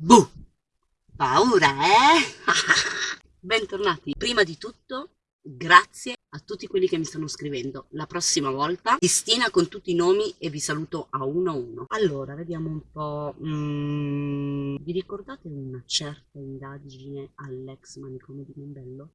Buh! Paura, eh? Bentornati. Prima di tutto, grazie a tutti quelli che mi stanno scrivendo. La prossima volta Cristina con tutti i nomi e vi saluto a uno a uno. Allora, vediamo un po'. Mm, vi ricordate una certa indagine all'ex manicomio di Mombello?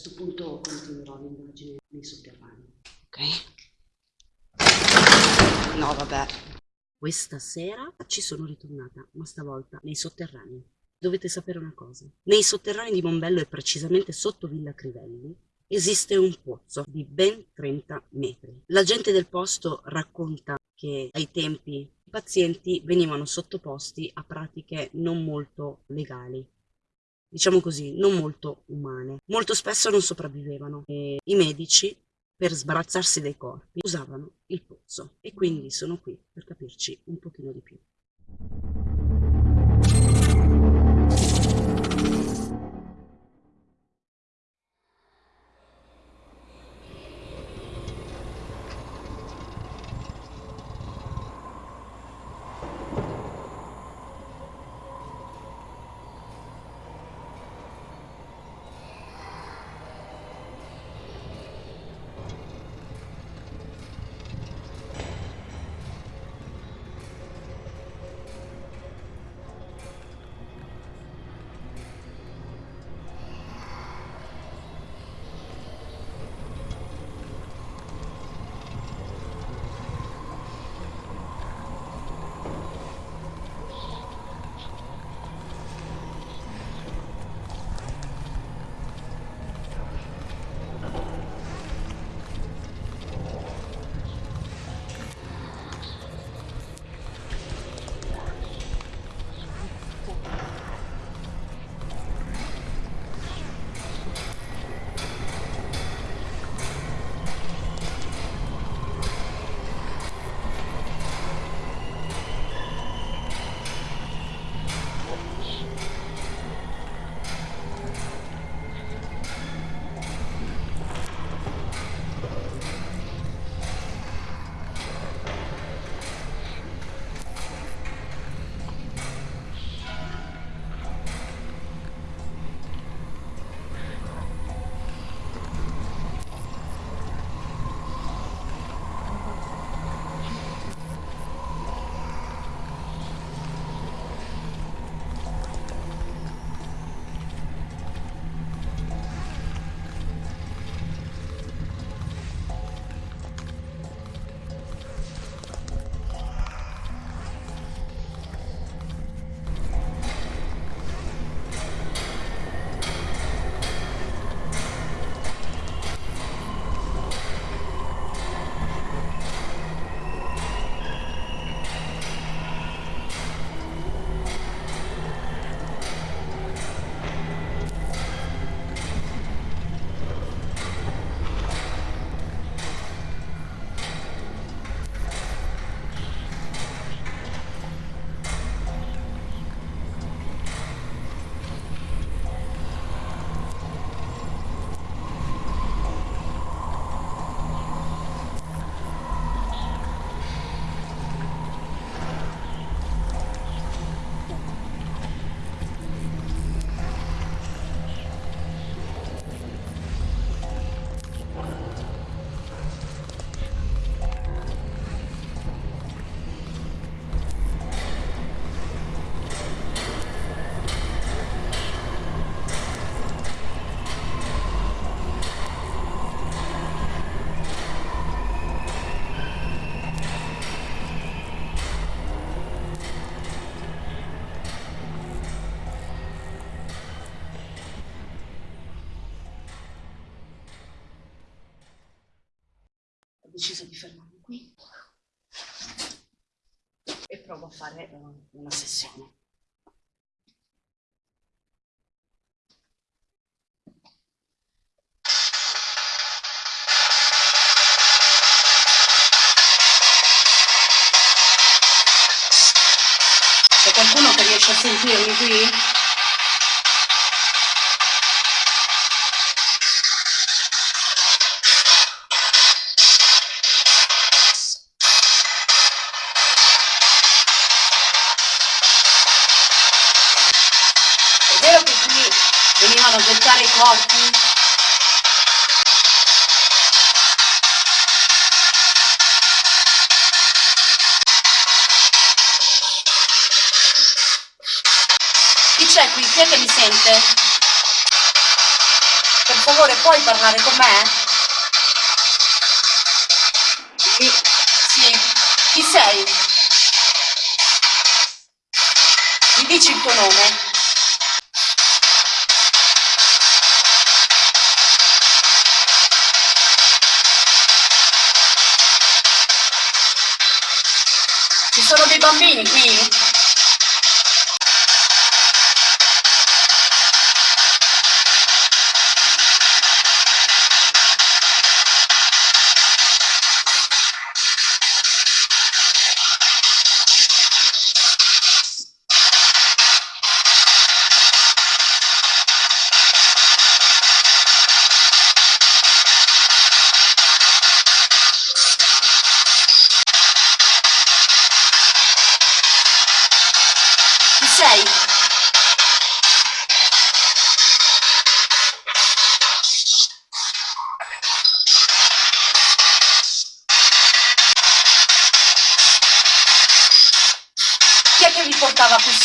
Questo punto continuerò l'indagine nei sotterranei. Ok? No, vabbè. Questa sera ci sono ritornata, ma stavolta nei sotterranei. Dovete sapere una cosa. Nei sotterranei di Mombello e precisamente sotto Villa Crivelli esiste un pozzo di ben 30 metri. La gente del posto racconta che ai tempi i pazienti venivano sottoposti a pratiche non molto legali, diciamo così, non molto umane. Molto spesso non sopravvivevano e i medici per sbarazzarsi dei corpi usavano il pozzo e quindi sono qui per capirci un pochino di più. Deciso di fermarmi qui e provo a fare uh, una sessione. C'è qualcuno che riesce a sentirmi qui? Piacevano gettare i corpi? Chi c'è qui? Chi è che mi sente? Per favore, puoi parlare con me? Sì. Ci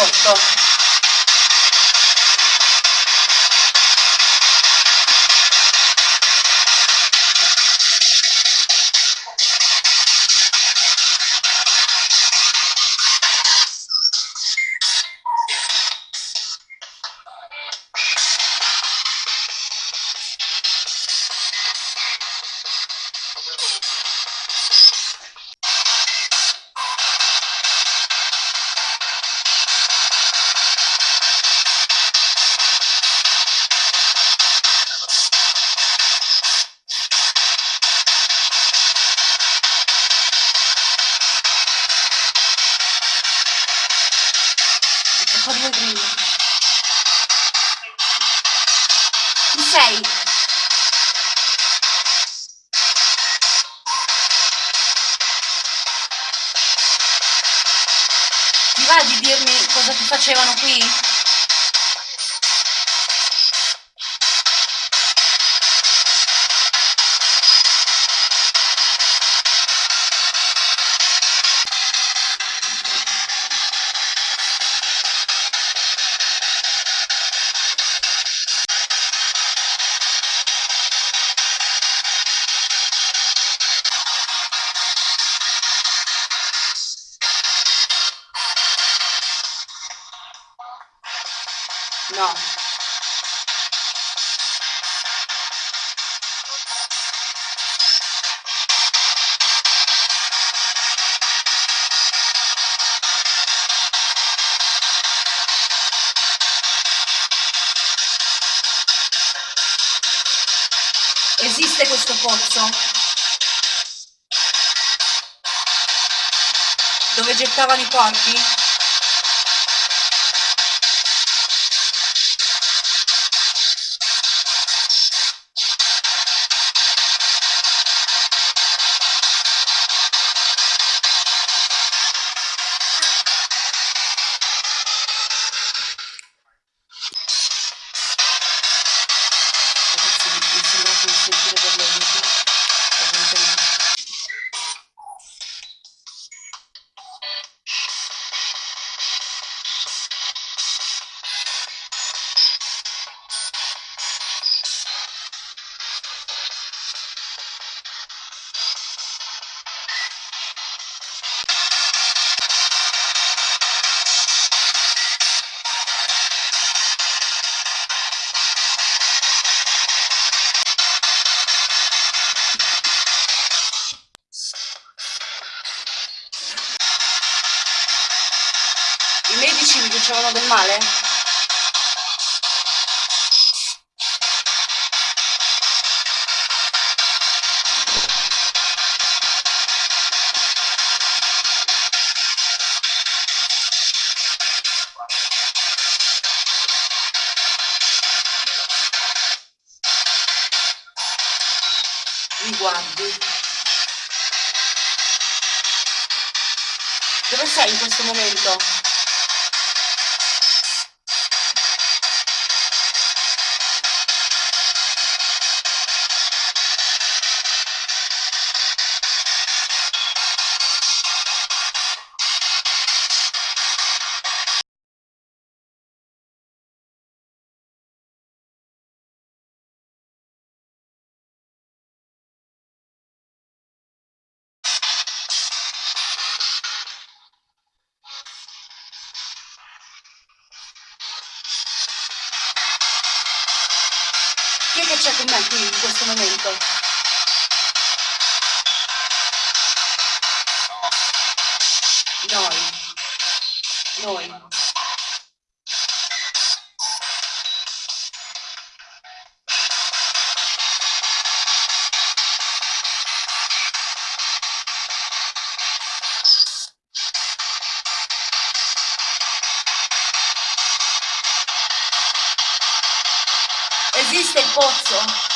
portava qui sotto? Fa va di dirmi cosa ti facevano qui? Esiste questo pozzo? Dove gettavano i corpi? Dicevano del male? Guardi. Dove sei in questo momento? Che c'è con me qui in questo momento? Esiste il pozzo?